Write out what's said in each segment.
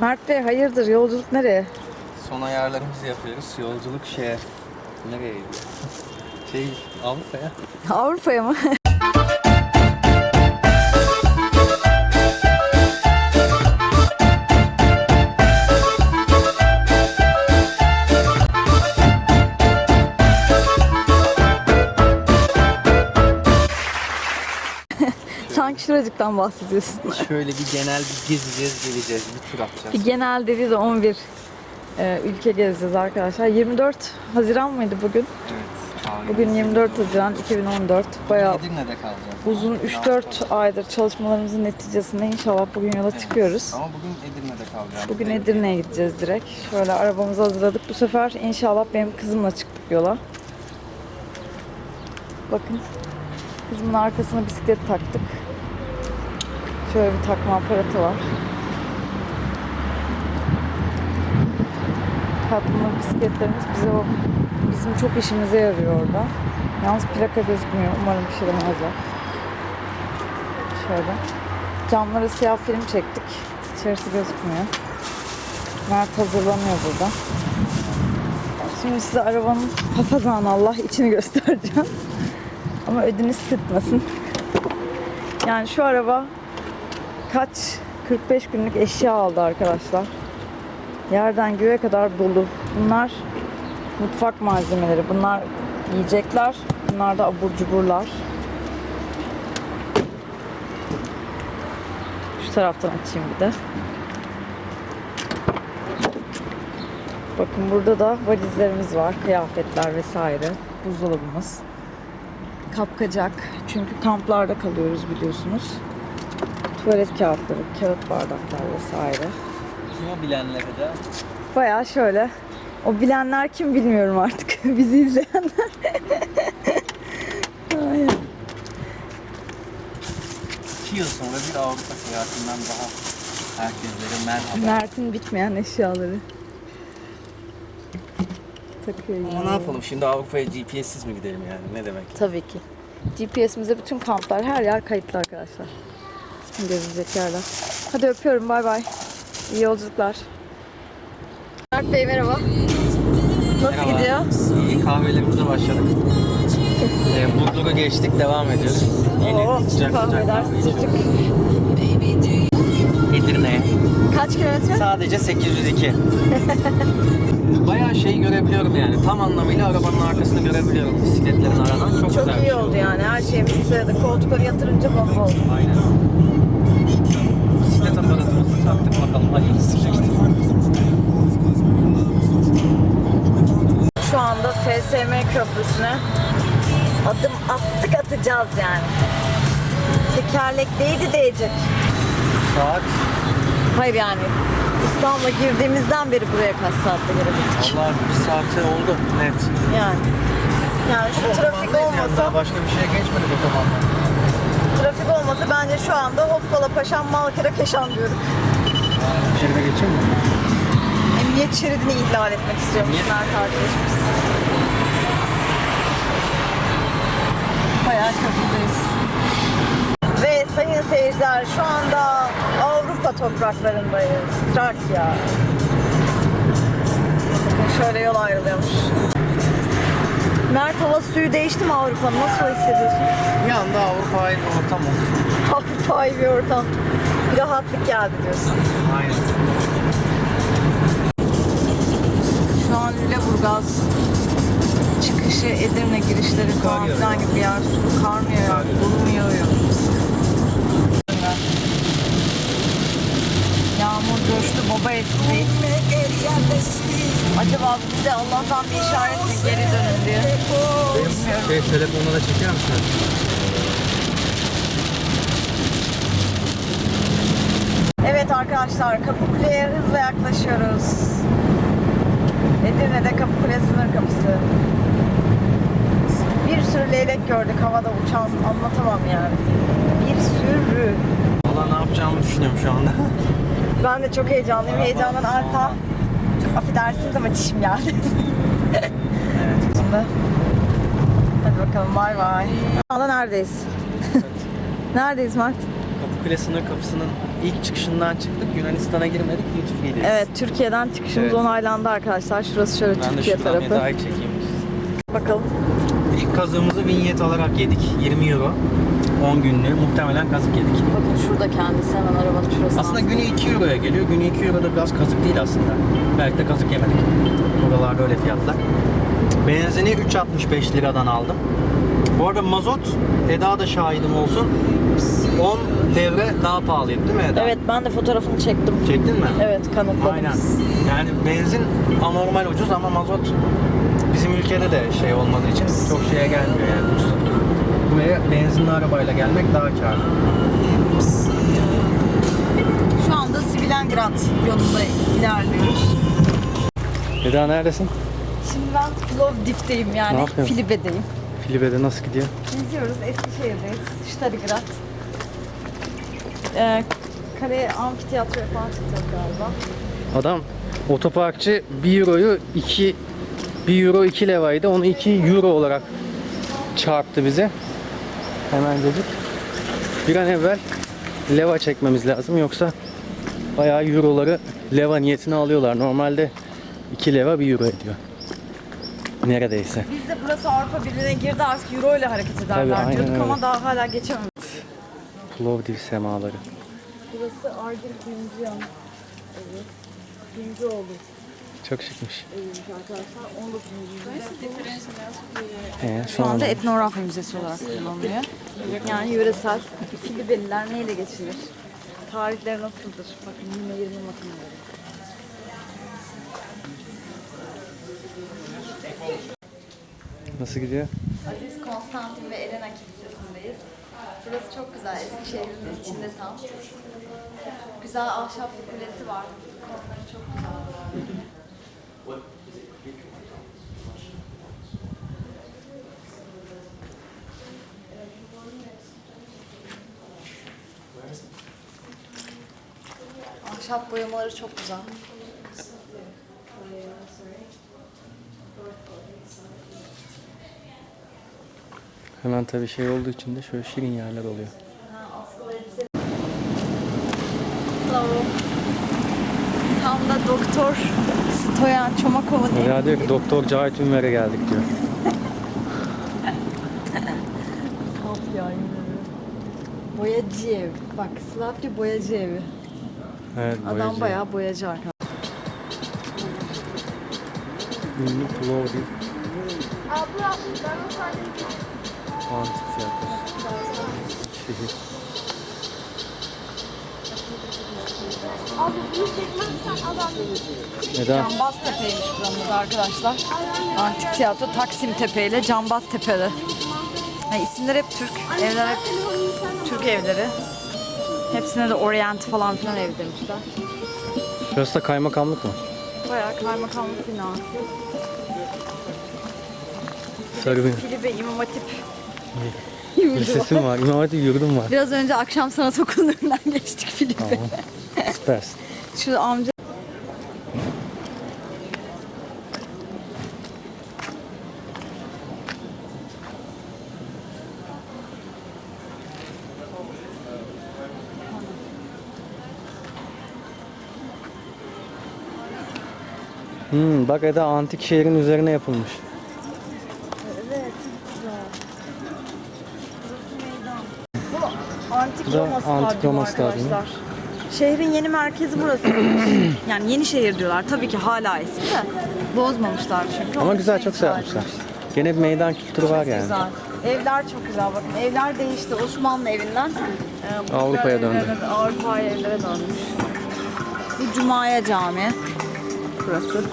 Mert Bey hayırdır yolculuk nereye? Son ayarlarımızı yapıyoruz. Yolculuk şeye. Nereye gidiyor? Şey Avrupa'ya. Avrupa'ya mı? Şuracıktan bahsediyorsun. Şöyle bir genel bir gezeceğiz, geleceğiz, bir tur atacağız. Bir genel dedi de 11 e, ülke gezeceğiz arkadaşlar. 24 Haziran mıydı bugün? Evet. Tahmin Bugün 24 Haziran 2014. Bayağı Edirne'de kalacağız. uzun 3-4 aydır çalışmalarımızın neticesinde inşallah bugün yola çıkıyoruz. Ama bugün Edirne'de kalacağız. Bugün Edirne'ye gideceğiz direkt. Şöyle arabamızı hazırladık. Bu sefer inşallah benim kızımla çıktık yola. Bakın. Kızımın arkasına bisiklet taktık. Şöyle bir takma aparatı var. Tatlı bisikletlerimiz bize o bizim çok işimize yarıyor orada. Yalnız plaka gözükmüyor. Umarım bir şey demezler. Şöyle. Camlara siyah film çektik. İçerisi gözükmüyor. Mert hazırlanıyor burada. Şimdi size arabanın hafazan Allah içini göstereceğim. Ama ödünüz sıkmasın. Yani şu araba kaç 45 günlük eşya aldı arkadaşlar. Yerden göğe kadar dolu. Bunlar mutfak malzemeleri. Bunlar yiyecekler. Bunlar da abur cuburlar. Şu taraftan açayım bir de. Bakın burada da valizlerimiz var. Kıyafetler vesaire. Buzdolabımız. Kapkacak. Çünkü kamplarda kalıyoruz biliyorsunuz. Tuvalet kağıtları, kağıt bardaklar vesaire. Kim o bilenleri de? Bayağı şöyle. O bilenler kim bilmiyorum artık. Bizi izleyenler. Aynen. İki yıl sonra bir Avrupa seyahatinden daha herkeslere merhaba. Mert'in bitmeyen eşyaları. Takıyor Ama ne yapalım şimdi Avrupa'ya GPS'siz mi gidelim yani ne demek? Tabii ki. GPS'imize bütün kamplar, her yer kayıtlı arkadaşlar. Gezilecek yerler. Hadi öpüyorum, bay bay. İyi yolculuklar. Mert Bey merhaba. Nasıl Merhaba. gidiyor? İyi kahvelerimize başladık. Ee, Burdur'u geçtik devam ediyoruz. Yeni Oo, sıcak sıcak kahveler sıcacık. Edirne'ye. Kaç kilometre? Sadece 802. Bayağı şey görebiliyorum yani. Tam anlamıyla arabanın arkasını görebiliyorum bisikletlerin aradan. Çok, Çok güzel bir iyi şey oldu yani. Her şeyimiz sırada. Koltukları yatırınca bomba oldu. Aynen. Bakalım. İşte. Şu anda SSM köprüsüne adım attık atacağız yani. Tekerlek değdi değecek. Saat Hayır yani İstanbul'a girdiğimizden beri buraya kaç saatte gelebildik. Allah bir saate oldu net. Yani. Yani şu trafik yani, olmasa, daha başka bir şeye geçmedik otobandan. trafik olmasa bence şu anda Hoppala Paşam Malkara Keşan diyorum. Şeride geçeyim mi? Emniyet şeridini ihlal etmek istiyormuş Niye? Mert arkadaşımız. Bayağı köprüdeyiz. Ve sayın seyirciler şu anda Avrupa topraklarındayız. Trakya. Şöyle yol ayrılıyormuş. Mert hava suyu değişti mi Avrupa'nın? Nasıl hissediyorsun? Bir anda Avrupa'ya bir ortam oldu. Avrupa'yı bir ortam. Bir rahatlık geldi diyorsun. Aynen. Şu an Lüleburgaz çıkışı Edirne girişleri falan filan gibi bir yer. Su kar mı yağıyor? Dolu mu yağıyor? Yağmur coştu, baba esti. Acaba bize Allah'tan bir işaret mi geri dönün diye. Bilmiyorum. Şey, telefonla da çeker misin? Evet arkadaşlar Kapıkule'ye hızla yaklaşıyoruz. Edirne'de Kapıkule sınır kapısı. Bir sürü leylek gördük havada uçan anlatamam yani. Bir sürü. Valla ne yapacağımı düşünüyorum şu anda. Ben de çok heyecanlıyım. Heyecandan. Çok affedersiniz ama çişim geldi. evet. Şimdi. Hadi bakalım bay bay. Anda neredeyiz? neredeyiz Mert? Kule sınır kapısının ilk çıkışından çıktık. Yunanistan'a girmedik. Free'deyiz. Evet Türkiye'den çıkışımız Evet. onaylandı arkadaşlar. Şurası şöyle Ben de Türkiye tarafı. daha çekeyim. Bakalım. İlk kazığımızı vinyet olarak yedik. 20 euro. 10 günlüğü. Muhtemelen kazık yedik. Bakın şurada kendisi hemen arabanın şurası. Aslında günü 2 euroya geliyor. Günü 2 euro da biraz kazık değil aslında. Belki de kazık yemedik. Buralarda öyle fiyatlar. Benzini 3.65 liradan aldım. Bu arada mazot, Eda da şahidim olsun. 10 devre daha pahalıydı değil mi Eda? Evet ben de fotoğrafını çektim. Çektin mi? Evet kanıtladım. Aynen. Yani benzin anormal ucuz ama mazot bizim ülkede de şey olmadığı için çok şeye gelmiyor yani ucuz. Buraya benzinli arabayla gelmek daha karlı. Şu anda Svilengrad yolunda ilerliyoruz. Eda neredesin? Şimdi ben Plovdiv'deyim yani? Filibe'deyim. Filibe'de nasıl gidiyor? Geziyoruz Eskişehir'deyiz. Starigrad. Ee, kaleye amfiteyatroya falan çıkacağız galiba. Adam otoparkçı 1 euroyu 2 1 euro 2 levaydı. Onu 2 euro olarak çarptı bize. Hemen dedik. Bir an evvel leva çekmemiz lazım yoksa bayağı euroları leva niyetine alıyorlar. Normalde 2 leva 1 euro ediyor. Neredeyse. Biz de burası Avrupa Birliği'ne girdi artık Euro ile hareket ederler aynen diyorduk ama daha hala geçemedik. Plovdiv semaları. Burası Argil Kuyumcu Yan. Evet. Kuyumcuoğlu Çok şıkmış. 19. Ee, Şu anda etnografya müzesi olarak kullanılıyor. Yani yöresel Filibeliler neyle geçirir? Tarihleri nasıldır? Bakın yine 20 makineleri. Nasıl gidiyor? Aziz Konstantin ve Elena Kilisesi'ndeyiz. Burası çok güzel. Eskişehir'in içinde tam. Güzel ahşap bir kulesi var. Konuları çok güzel. Ahşap boyamaları çok güzel. Hemen tabii şey olduğu için de şöyle şirin yerler oluyor. Hello. Tam da doktor Stoyan Çomakov'un Ya diyor ki Doktor Cahit Ünver'e geldik diyor. Ya Boyacı ev. Bak Slavya boyacı evi. Evet, Adam boyacı. bayağı boyacı arkadaşlar. Ünlü Plovdiv Antik tiyatrosu. Şehir. Abi bunu çekmezsen adam Eda, Cambaz Tepe'ymiş buranın adı arkadaşlar. Antik tiyatro Taksim Tepe ile Cambaz Tepe'de. Yani isimler hep Türk. Evler hep Türk evleri. Hepsine de Orient falan filan ev demişler. şurası da kaymakamlık mı? Bayağı kaymakamlık binası. Sarı Filibe İmam Hatip. Lisesi mi var? İmam Hatip yurdum var. Biraz önce akşam sanat önünden geçtik Filibe. Tamam. Süpersin. Şu amca Hmm, bak Eda antik şehrin üzerine yapılmış. Evet, güzel. Bu Antik Roma Antik Stadyumu. Şehrin yeni merkezi burası. yani yeni şehir diyorlar. Tabii ki hala eski de. Bozmamışlar çünkü. Ama Onun güzel için çok şey yapmışlar. Gene bir meydan kültürü var yani. Güzel. Evler çok güzel bakın. Evler değişti. Osmanlı evinden e, bu Avrupa'ya güzel döndü. evlere- Avrupa'ya evlere dönmüş. Bu Cuma'ya Cami. Burası.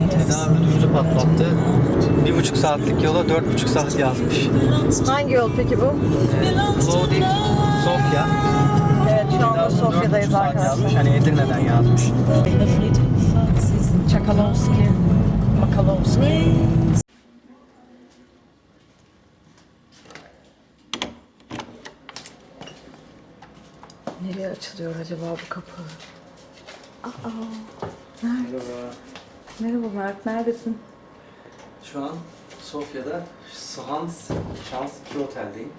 Eda ödümüzü patlattı. Bir buçuk saatlik yola dört buçuk saat yazmış. Hangi yol peki bu? Plovdiv, Sofya. Evet şu anda Sofya'dayız arkadaşlar. yazmış. Hani Edirne'den yazmış. Çakalovski. Makalovski. Nereye açılıyor acaba bu kapı? Aa, Mert. Merhaba Mert, neredesin? Şu an Sofya'da Hans Şans 2 oteldeyim.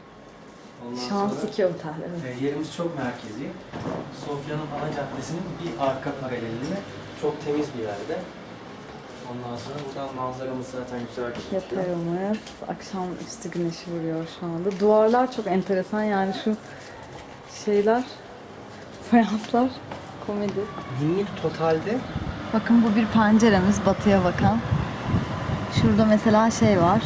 Ondan Şans sonra- 2 otel. Evet. E, yerimiz çok merkezi. Sofya'nın ana caddesinin bir arka paralelinde çok temiz bir yerde. Ondan sonra buradan manzaramız zaten güzel gözüküyor. Yatağımız akşam üstü güneşi vuruyor şu anda. Duvarlar çok enteresan yani şu şeyler, fayanslar komedi. Günlük totalde Bakın bu bir penceremiz batıya bakan. Şurada mesela şey var.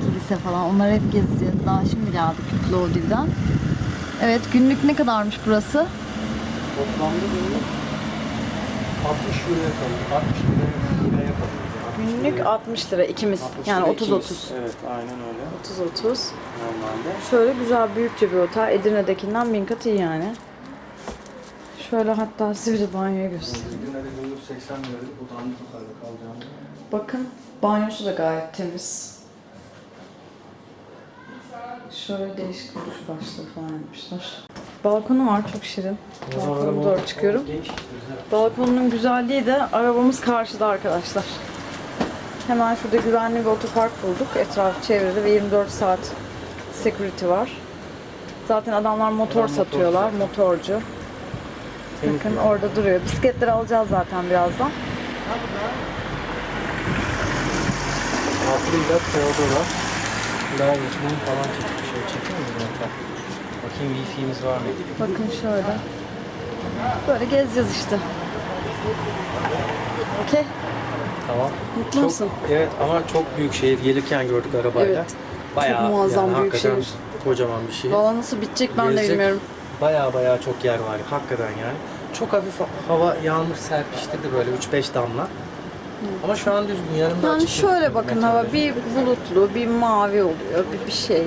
Kilise falan. Onları hep gezeceğiz. Daha şimdi geldik Plovdiv'den. Evet günlük ne kadarmış burası? toplamda günlük 60 euroya kalıyor. 60 liraya, liraya kalıyor. Yani 60 Günlük liraya- 60 lira ikimiz. 60 Yani liraya 30 ikimiz. 30. Evet aynen öyle. 30 30. Normalde. Şöyle güzel büyükçe bir otel. Edirne'dekinden bin kat iyi yani. Şöyle hatta size bir de banyoyu göstereyim. Bugün de günlük 80 liraydı. Bu dandik otelde kalacağımız. Bakın banyosu da gayet temiz. Şöyle değişik duruş başlığı falan yapmışlar. Balkonu var çok şirin. Balkona doğru çıkıyorum. Geniş işte güzel. Balkonun güzelliği de arabamız karşıda arkadaşlar. Hemen şurada güvenli bir otopark bulduk. Etraf çevrede ve 24 saat security var. Zaten adamlar motor Adam satıyorlar, satıyor. motorcu. Bakın orada duruyor. Bisikletleri alacağız zaten birazdan. Aslında Teodora. Geçmeyi falan çekip bir şey çekiyor mu zaten? Bakayım wifi'miz var mı? Bakın şöyle. Böyle gezeceğiz işte. Okey. Tamam. Mutlu Çok, musun? evet ama çok büyük şehir gelirken gördük arabayla. Evet. Bayağı Çok muazzam yani büyük şehir. kocaman bir şehir. Valla nasıl bitecek ben de Gezecek bilmiyorum. Bayağı bayağı çok yer var hakikaten yani. Çok hafif hava yağmur serpiştirdi böyle 3-5 damla. Ama şu an düzgün yarın da Yani açık şöyle bakın hava bir bulutlu, bir mavi oluyor, bir, bir şey.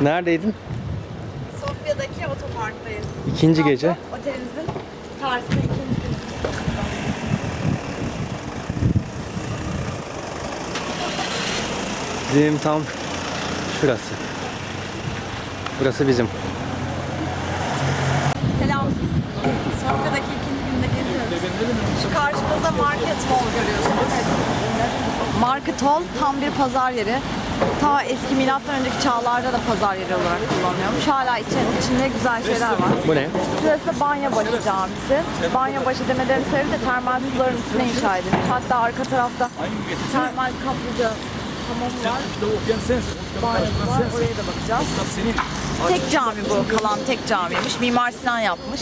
Neredeydin? Sofya'daki otoparktayız. İkinci gece. Otelimizin karşısında ikinci gün. Bizim tam şurası. Burası bizim. Selam. Sofya'daki. Şu karşımızda Market Hall görüyorsunuz. Market Hall tam bir pazar yeri. Ta eski milattan önceki çağlarda da pazar yeri olarak kullanılıyormuş. Hala içinde, içinde güzel şeyler var. Bu ne? Burası da Banyabaşı Camisi. Banyabaşı demelerinin sebebi de termal suların üstüne inşa edilmiş. Hatta arka tarafta termal kaplıca hamamı var. Banyosu var. Oraya da bakacağız. Tek cami bu. Kalan tek camiymiş. Mimar Sinan yapmış.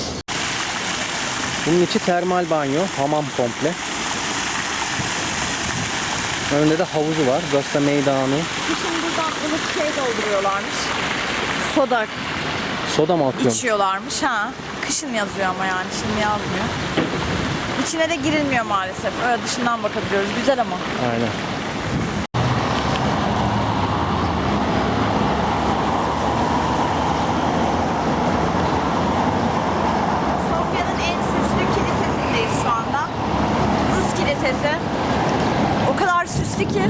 Bunun içi termal banyo, hamam komple. Önünde de havuzu var. Da meydanı. Kışın buradan ılık şey dolduruyorlarmış. Soda Soda mı atıyorsun? içiyorlarmış ha. Kışın yazıyor ama yani şimdi yazmıyor. İçine de girilmiyor maalesef. Öyle dışından bakabiliyoruz. Güzel ama. Aynen. Sofya'nın en süslü kilisesindeyiz şu anda. Rus kilisesi. O kadar süslü ki.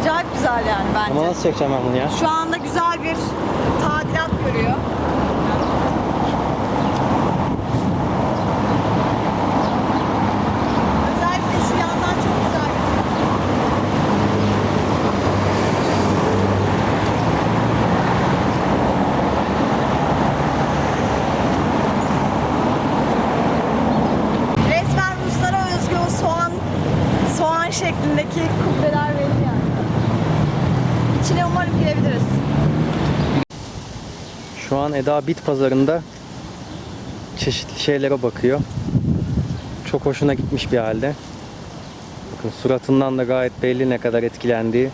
Acayip güzel yani bence. Ama nasıl çekeceğim ben bunu ya? Şu anda güzel bir tadilat görüyor. Özellikle şu yandan çok güzel. Resmen Ruslara özgü o soğan soğan şeklindeki kubbeler belli yani. Girebiliriz. Şu an Eda Bit pazarında çeşitli şeylere bakıyor. Çok hoşuna gitmiş bir halde. Bakın suratından da gayet belli ne kadar etkilendiği.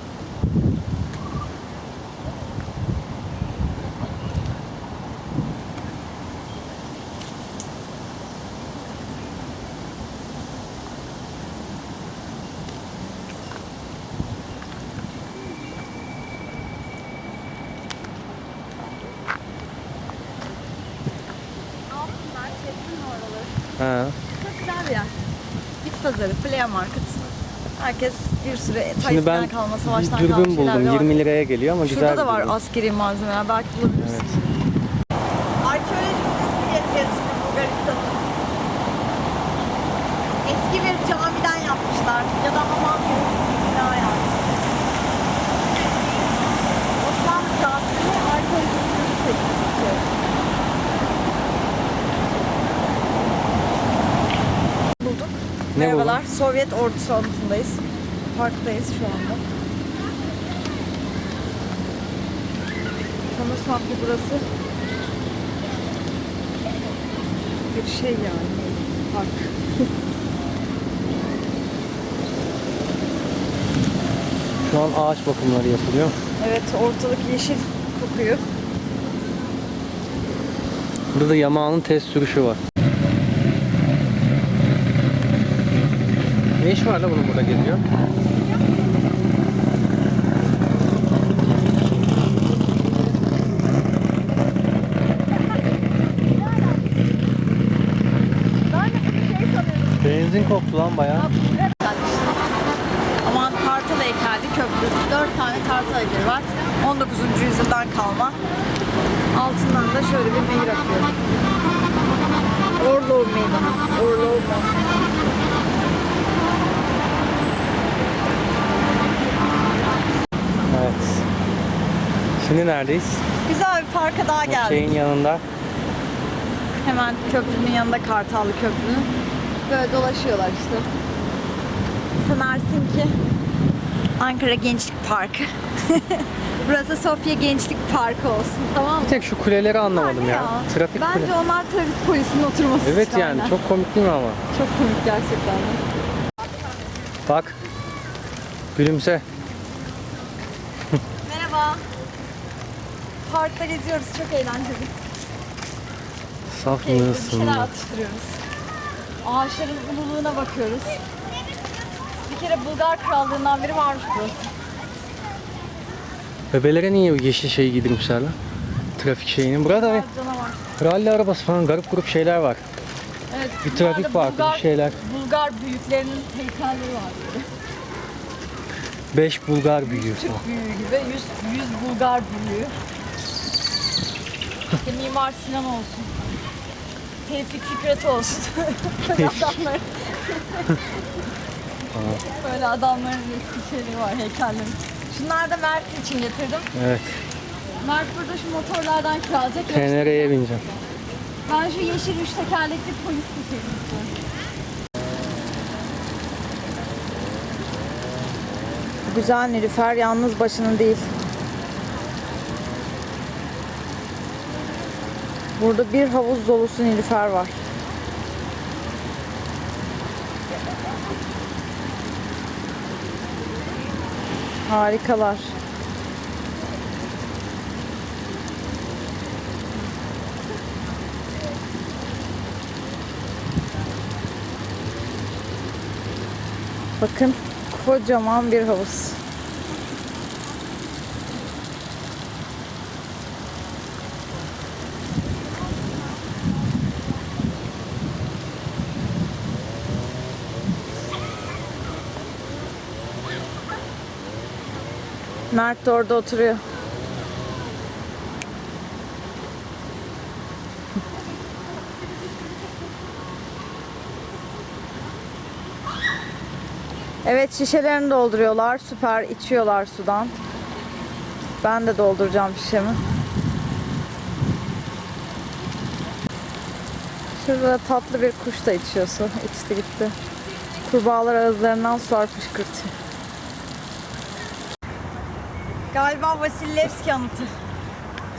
Ha. Çok güzel bir yer. Bit pazarı, Flea Market. Herkes bir süre Şimdi ben kalma, savaştan dürbün buldum. de var. 20 liraya geliyor ama güzel Şurada da var askeri malzemeler. Belki bulabilirsin. Evet. Arkeolojik müzesi gezeceğiz şimdi Bulgaristan'ı. Eski bir camiden yapmışlar. Ya da hamam gibi bir bina yapmışlar. Ne bu? Merhabalar. Sovyet ordusu anıtındayız. Parktayız şu anda. Sanırsam ki burası bir şey yani. Park. Şu an ağaç bakımları yapılıyor. Evet ortalık yeşil kokuyor. Burada da Yamaha'nın test sürüşü var. Ne iş var la bunun burada geziyor? Benzin koktu lan bayağı. Aman Kartal heykelli köprü. Dört tane Kartal heykeli var. 19. yüzyıldan kalma. Altından da şöyle bir nehir akıyor. Orlov Meydanı. Orlov Meydanı. Şimdi neredeyiz? Güzel bir parka daha geldik. Şeyin yanında. Hemen köprünün yanında Kartallı Köprü'nün. Böyle dolaşıyorlar işte. Sanarsın ki Ankara Gençlik Parkı. Burası Sofya Gençlik Parkı olsun tamam mı? Bir tek şu kuleleri anlamadım ya. Ya, Trafik Bence kule. onlar trafik polisinin oturması Evet yani aynen. çok komik değil mi ama? Çok komik gerçekten. Bak. Gülümse. Merhaba. Parkta geziyoruz. Çok eğlenceli. Saf Keyifli bir mısın? şeyler atıştırıyoruz. Ağaçların ululuğuna bakıyoruz. Bir kere Bulgar Krallığından beri varmış burası. Bebelere niye bu yeşil şeyi giydirmişler lan? Trafik şeyini. Burada bir Canavar. ralli arabası falan garip grup şeyler var. Evet, Bir trafik da parkı, bir şeyler. Bulgar büyüklerinin heykelleri var böyle. 5 Bulgar büyüğü falan. Türk büyüğü gibi 100, 100 Bulgar büyüğü. İşte Mimar Sinan olsun. Tevfik Fikret olsun. Böyle adamlar. Böyle adamların resim şeyleri var, heykelleri. Şunlar da Mert için getirdim. Evet. Mert burada şu motorlardan kiralayacak. TNR'ye bineceğim. Ben şu yeşil üç tekerlekli polis istiyorum. Güzel Nilüfer yalnız başının değil. Burada bir havuz dolusu Nilüfer var. Harikalar. Bakın kocaman bir havuz. Mert de orada oturuyor. Evet şişelerini dolduruyorlar. Süper içiyorlar sudan. Ben de dolduracağım şişemi. Şurada tatlı bir kuş da içiyor su. İçti gitti. Kurbağalar ağızlarından sular fışkırtıyor. Galiba Vasilievski anıtı.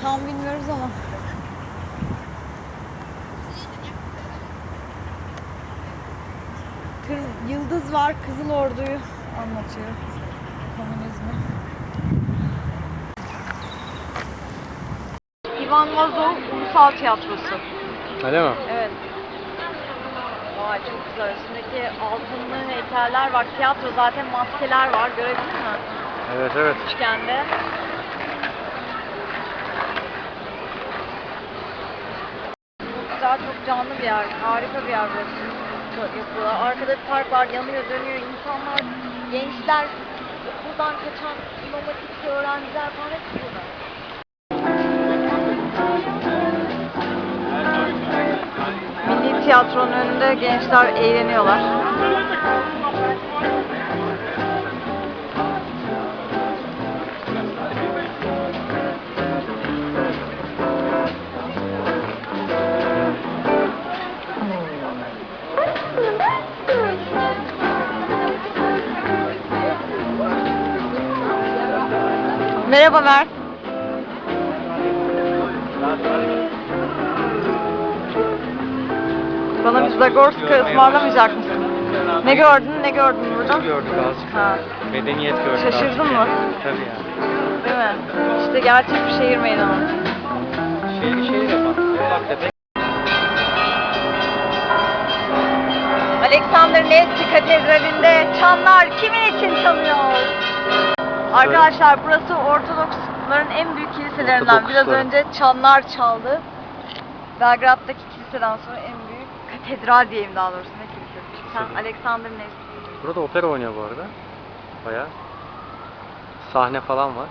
Tam bilmiyoruz ama. Kır- Yıldız var, Kızıl Ordu'yu anlatıyor. Komünizmi. İvan Vazov Ulusal Tiyatrosu. Öyle mi? Evet. Vay çok güzel. Üstündeki altınlı heykeller var. Tiyatro zaten maskeler var. Görebildin mi? Evet evet. Üçgende. Çok güzel, çok canlı bir yer. Harika bir yer burası. Çok yapıyorlar. Arkada bir park var, yanıyor, dönüyor. İnsanlar, gençler, okuldan kaçan imam hatipli öğrenciler falan hepsi burada. Milli tiyatronun önünde gençler eğleniyorlar. Merhaba Mert. Bana bir Zagorska ısmarlamayacak mısın? Ne gördün, ne gördün burada? gördük azıcık. Ha, Medeniyet gördük Şaşırdın azıcık. mı? Tabii ya. değil mi? İşte gerçek bir şehir meydanı. Şehri şehir yapan. Ufak tefek. Alexander Nevski Katedrali'nde çanlar kimin için çalıyor? Arkadaşlar burası Ortodoksların en büyük kiliselerinden. Biraz önce çanlar çaldı. Belgrad'daki kiliseden sonra en büyük katedral diyeyim daha doğrusu ne kilisesi. Sen. Alexander Nevski. Burada opera oynuyor bu arada. Bayağı. Sahne falan var.